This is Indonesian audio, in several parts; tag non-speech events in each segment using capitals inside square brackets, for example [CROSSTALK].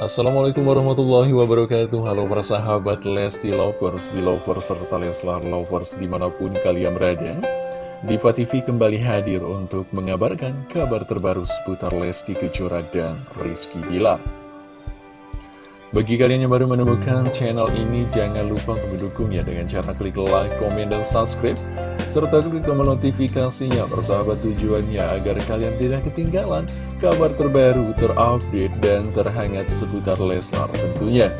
Assalamualaikum warahmatullahi wabarakatuh. Halo para sahabat Lesti Lovers, Belovers, serta Leslar Lovers di mana pun kalian berada. Diva TV kembali hadir untuk mengabarkan kabar terbaru seputar Lesti Kejora dan Rizky Bilar bagi kalian yang baru menemukan channel ini, jangan lupa untuk mendukungnya dengan cara klik like, komen, dan subscribe. Serta klik tombol notifikasinya persahabat tujuannya agar kalian tidak ketinggalan kabar terbaru, terupdate, dan terhangat seputar Leslar tentunya.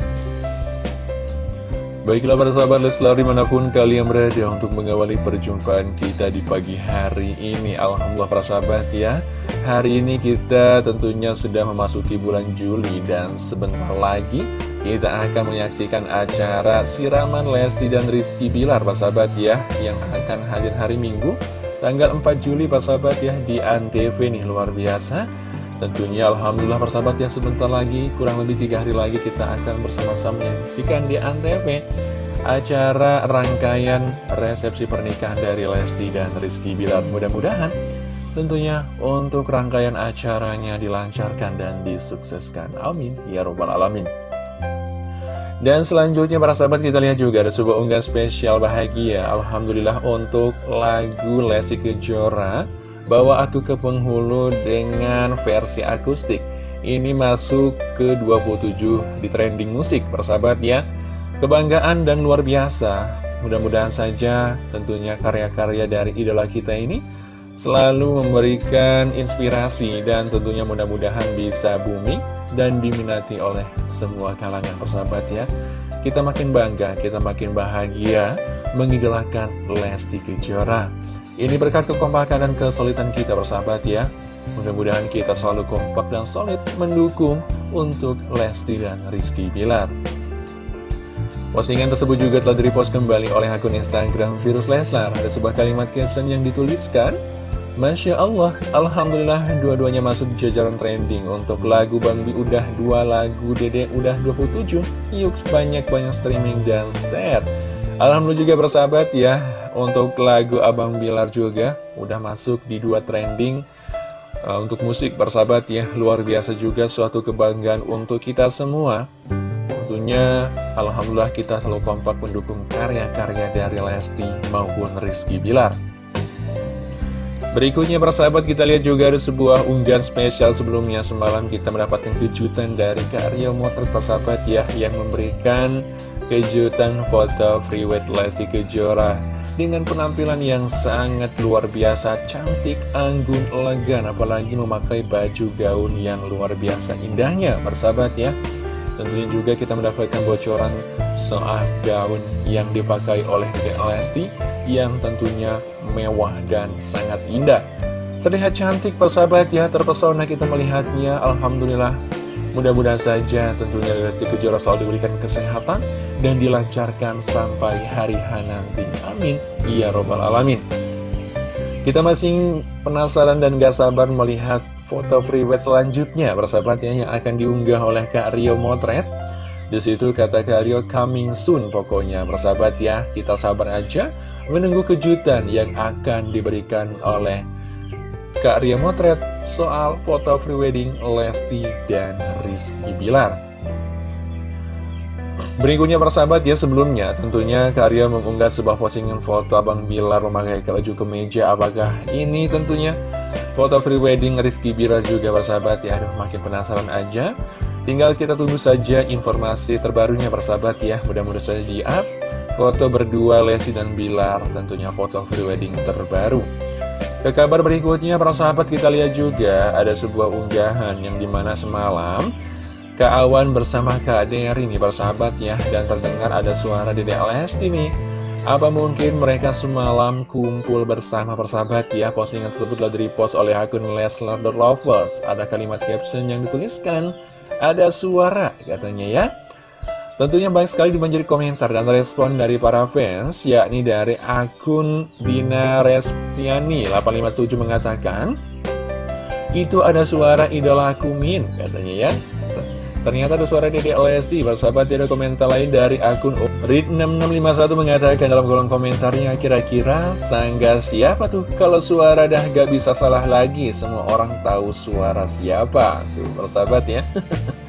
Baiklah para sahabat Leslar di mana pun kalian berada untuk mengawali perjumpaan kita di pagi hari ini Alhamdulillah para sahabat ya Hari ini kita tentunya sudah memasuki bulan Juli dan sebentar lagi kita akan menyaksikan acara siraman Lesti dan Rizky Bilar Pak sahabat ya yang akan hadir hari Minggu tanggal 4 Juli Pak sahabat ya di Antv nih luar biasa. Tentunya Alhamdulillah persahabat ya sebentar lagi kurang lebih tiga hari lagi kita akan bersama-sama menyaksikan di Antv acara rangkaian resepsi pernikahan dari Lesti dan Rizky Bilar. Mudah-mudahan Tentunya untuk rangkaian acaranya dilancarkan dan disukseskan. Amin. Ya Robbal Alamin. Dan selanjutnya para sahabat kita lihat juga ada sebuah unggahan spesial bahagia. Alhamdulillah untuk lagu Lesti Kejora. Bawa aku ke penghulu dengan versi akustik. Ini masuk ke 27 di trending musik para sahabat ya. Kebanggaan dan luar biasa. Mudah-mudahan saja tentunya karya-karya dari idola kita ini selalu memberikan inspirasi dan tentunya mudah-mudahan bisa booming dan diminati oleh semua kalangan persahabat ya. Kita makin bangga, kita makin bahagia mengidolakan Lesti Kejora. Ini berkat kekompakan dan kesulitan kita persahabat ya. Mudah-mudahan kita selalu kompak dan solid mendukung untuk Lesti dan Rizky Bilar. Postingan tersebut juga telah direpost kembali oleh akun Instagram Virus Leslar. Ada sebuah kalimat caption yang dituliskan, Masya Allah, Alhamdulillah dua-duanya masuk jajaran trending Untuk lagu Bang Bi udah dua lagu Dede udah 27 Yuk banyak-banyak streaming dan share Alhamdulillah juga bersahabat ya Untuk lagu Abang Bilar juga Udah masuk di dua trending. Uh, Untuk musik bersahabat ya Luar biasa juga suatu kebanggaan untuk kita semua. Tentunya Alhamdulillah kita selalu kompak mendukung karya-karya dari Lesti maupun Rizky Bilar Berikutnya persahabat kita lihat juga ada sebuah unggahan spesial sebelumnya. Semalam kita mendapatkan kejutan dari Kak Rio Motret persahabat ya Yang memberikan kejutan foto freeweight Lesti Kejora Dengan penampilan yang sangat luar biasa. Cantik, anggun, elegan Apalagi memakai baju gaun yang luar biasa. Indahnya persahabat ya. Tentunya juga kita mendapatkan bocoran soal gaun yang dipakai oleh Lesti yang tentunya mewah dan sangat indah. Terlihat cantik persahabat ya, terpesona kita melihatnya, Alhamdulillah. Mudah-mudahan saja tentunya Lesti Kejora selalu diberikan kesehatan dan dilancarkan sampai hari H nanti. Amin. Ya Robbal Alamin. Kita masih penasaran dan gak sabar melihat foto freeway selanjutnya persahabatnya yang akan diunggah oleh Kak Rio Motret. Di situ kata Kak Rio coming soon pokoknya persahabat ya. Kita sabar aja menunggu kejutan yang akan diberikan oleh Kak Ria Motret soal foto free wedding Lesti dan Rizky Bilar. Berikutnya persahabat ya sebelumnya tentunya Karya mengunggah sebuah postingan foto Abang Bilar memakai keju kemeja apakah ini tentunya foto free wedding Rizky Bilar juga persahabat ya aduh makin penasaran aja tinggal kita tunggu saja informasi terbarunya persahabat ya. Mudah-mudahan saja di up. Foto berdua Lesti dan Bilar, tentunya foto prewedding terbaru. Ke kabar berikutnya, para sahabat kita lihat juga ada sebuah unggahan yang di mana semalam Kak Awan bersama Kak Dery nih para sahabat ya. Dan terdengar ada suara Dede Lesti nih. Apa mungkin mereka semalam kumpul bersama persahabat ya? Postingan tersebut telah di-repost oleh akun Leslar The Lovers. Ada kalimat caption yang dituliskan Ada suara katanya ya Tentunya banyak sekali dibanjiri komentar dan respon dari para fans, yakni dari akun Dina Restiani 857 mengatakan, Itu ada suara idola Min, katanya ya. Ternyata ada suara Dede Lesti, bersahabat tidak komentar lain dari akun Rid6651 mengatakan dalam kolom komentarnya, kira-kira tangga siapa tuh? Kalau suara dah gak bisa salah lagi, semua orang tahu suara siapa. Tuh, bersahabat ya. [LAUGHS]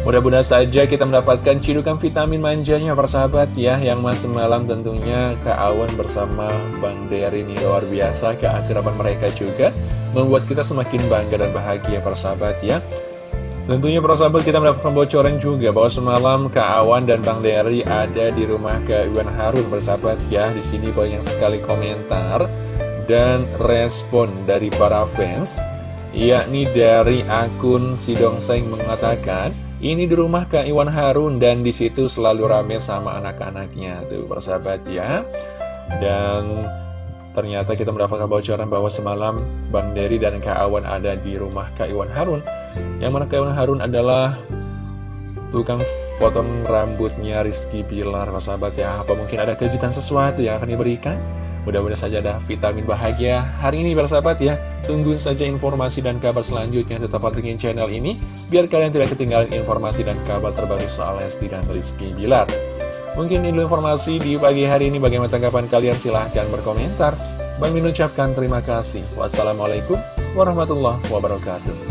Mudah-mudahan saja kita mendapatkan cidukan vitamin manjanya persahabat ya Yang mas semalam tentunya Kak Awan bersama Bang Dery ini luar biasa Keakraban mereka juga Membuat kita semakin bangga dan bahagia persahabat ya Tentunya persahabat kita mendapatkan bocoran juga bahwa semalam Kak Awan dan Bang Dery ada di rumah Kak Iwan Harun persahabat ya Di sini banyak sekali komentar dan respon dari para fans yakni dari akun Sidongseng mengatakan ini di rumah Kak Iwan Harun dan di situ selalu rame sama anak-anaknya tuh persahabat ya. Dan ternyata kita mendapatkan bocoran bahwa semalam Bang Dery dan Kak Awan ada di rumah Kak Iwan Harun. Yang mana Kak Iwan Harun adalah tukang potong rambutnya Rizky Pilar persahabat ya. Apa mungkin ada kejutan sesuatu yang akan diberikan? Mudah-mudahan saja ada vitamin bahagia hari ini bersahabat ya. Tunggu saja informasi dan kabar selanjutnya tetap pantengin channel ini biar kalian tidak ketinggalan informasi dan kabar terbaru soal Lesti dan Rizky Bilar. Mungkin ini informasi di pagi hari ini bagaimana tanggapan kalian silahkan berkomentar. Bang Min ucapkan terima kasih. Wassalamualaikum warahmatullahi wabarakatuh.